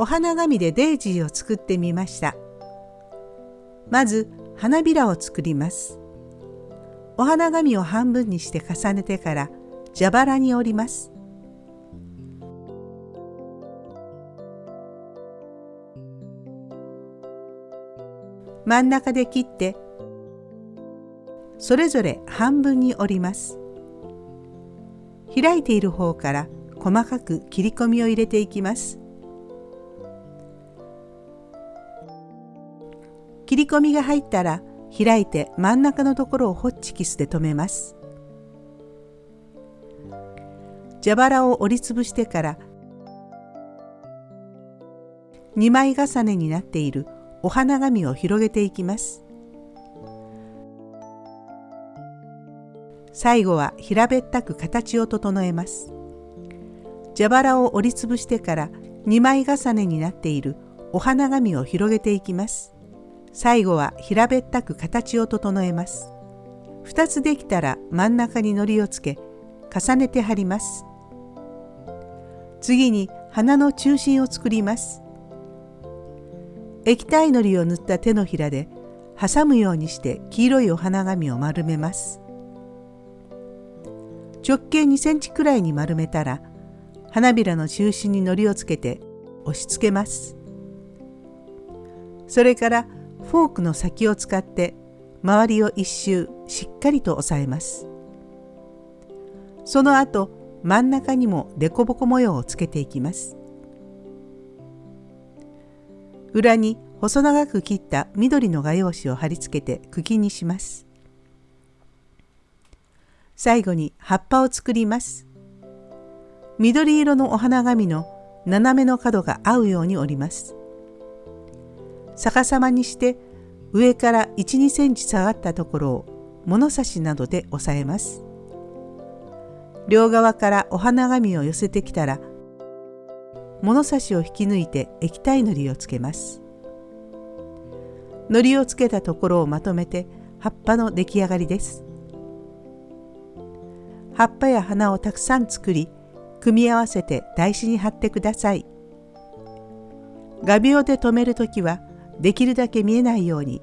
お花紙でデイジーを作ってみました。まず花びらを作ります。お花紙を半分にして重ねてから蛇腹に折ります。真ん中で切ってそれぞれ半分に折ります。開いている方から細かく切り込みを入れていきます。切り込みが入ったら開いて真ん中のところをホッチキスで留めます。蛇腹を折りつぶしてから2枚重ねになっているお花紙を広げていきます。最後は平べったく形を整えます。蛇腹を折りつぶしてから2枚重ねになっているお花紙を広げていきます。最後は平べったく形を整えます。2つできたら真ん中に糊をつけ重ねて貼ります。次に花の中心を作ります。液体のりを塗った手のひらで挟むようにして黄色いお花紙を丸めます。直径2センチくらいに丸めたら花びらの中心に糊をつけて押し付けます。それからフォークの先を使って周りを一周しっかりと押さえます。その後真ん中にも凸凹模様をつけていきます。裏に細長く切った緑の画用紙を貼り付けて茎にします。最後に葉っぱを作ります。緑色のお花紙の斜めの角が合うように折ります。逆さまにして上から1、2センチ下がったところを物差しなどで押さえます。両側からお花紙を寄せてきたら物差しを引き抜いて液体のりをつけます。のりをつけたところをまとめて葉っぱの出来上がりです。葉っぱや花をたくさん作り組み合わせて台紙に貼ってください。画鋲で留めるときはできるだけ見えないように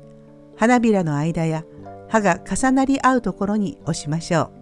花びらの間や葉が重なり合うところに押しましょう。